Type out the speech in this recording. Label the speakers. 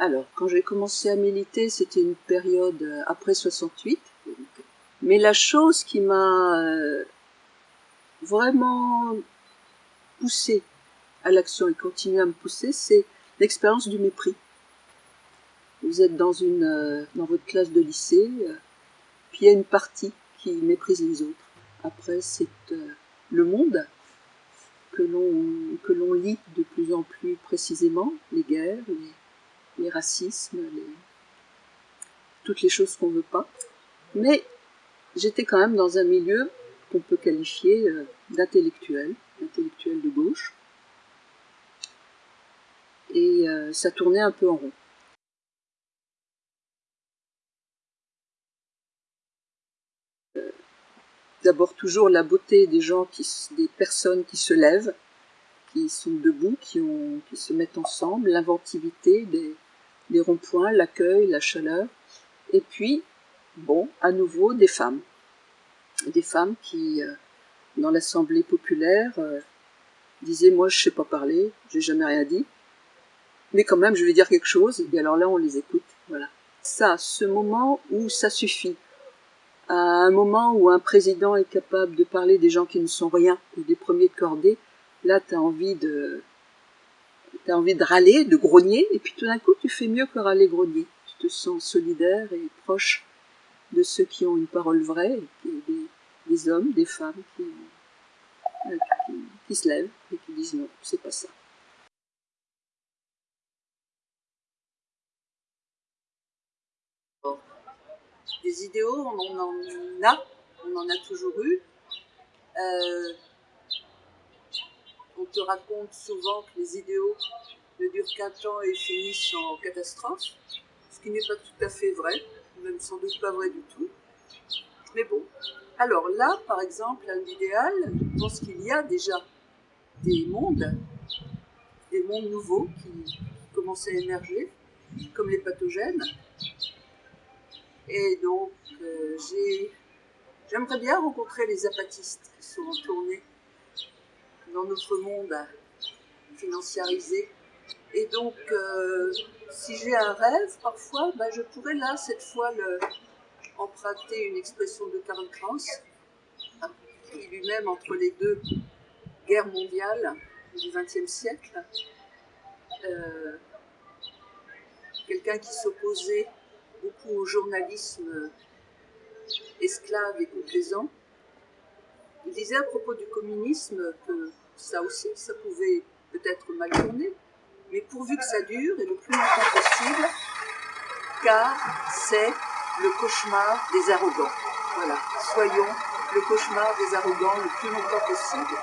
Speaker 1: Alors, quand j'ai commencé à militer, c'était une période euh, après 68. Mais la chose qui m'a euh, vraiment poussé à l'action et continue à me pousser, c'est l'expérience du mépris. Vous êtes dans, une, euh, dans votre classe de lycée, puis il y a une partie qui méprise les autres. Après, c'est le monde que l'on lit de plus en plus précisément, les guerres, les, racismes, toutes les choses qu'on veut pas. Mais j'étais quand même dans un milieu qu'on peut qualifier euh, d'intellectuel, d'intellectuel de gauche. Et euh, ça tournait un peu en rond. d'abord toujours la beauté des gens, des personnes qui se lèvent, qui sont debout, qui se mettent ensemble, l'inventivité des, des ronds-points, l'accueil, la chaleur, et puis, bon, à nouveau, des femmes. Des femmes qui, euh, dans l'Assemblée populaire, euh, disaient « moi je sais pas parler, j'ai jamais rien dit, mais quand même je vais dire quelque chose », et alors là on les écoute, voilà. Ça, ce moment où ça suffit, à un moment où un président est capable de parler des gens qui ne sont rien ou des premiers de cordée, là tu envie de as envie de râler, de grogner, et puis tout d'un coup tu fais mieux que râler grogner. Tu te sens solidaire et proche de ceux qui ont une parole vraie, des, hommes, des femmes qui, euh, qui, qui se lèvent et qui disent non, c'est pas ça. Des idéaux, on en a, on en a toujours eu. Euh, on te raconte souvent que les idéaux ne durent qu'un temps et finissent en catastrophe, ce qui n'est pas tout à fait vrai, même sans doute pas vrai du tout. Mais bon, alors là, par exemple, un idéal, je pense qu'il y a déjà des mondes, des mondes nouveaux qui commencent à émerger, comme les pathogènes, et donc, euh, j'aimerais bien rencontrer les apatistes qui sont tournés dans notre monde financiarisé. Et donc, euh, si j'ai un rêve, parfois, ben, je pourrais là, cette fois, emprunter une expression de Karl Kraus, qui lui-même, entre les deux guerres mondiales du XXe siècle, euh, quelqu'un qui s'opposait beaucoup au journalisme esclave et complaisant. Il disait à propos du communisme que ça aussi, ça pouvait peut-être mal tourner, mais pourvu que ça dure et le plus longtemps possible, car c'est le cauchemar des arrogants. Voilà, soyons le cauchemar des arrogants le plus longtemps possible.